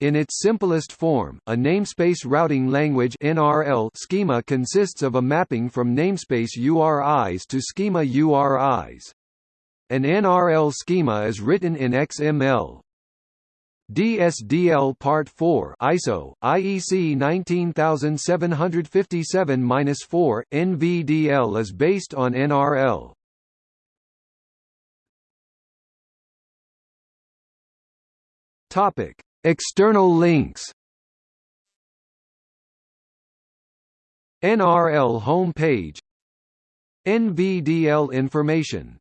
In its simplest form, a namespace routing language (NRL) schema consists of a mapping from namespace URIs to schema URIs. An NRL schema is written in XML. DSDL Part 4 ISO IEC 19757-4 NVDL is based on NRL. Topic External links. NRL homepage. NVDL information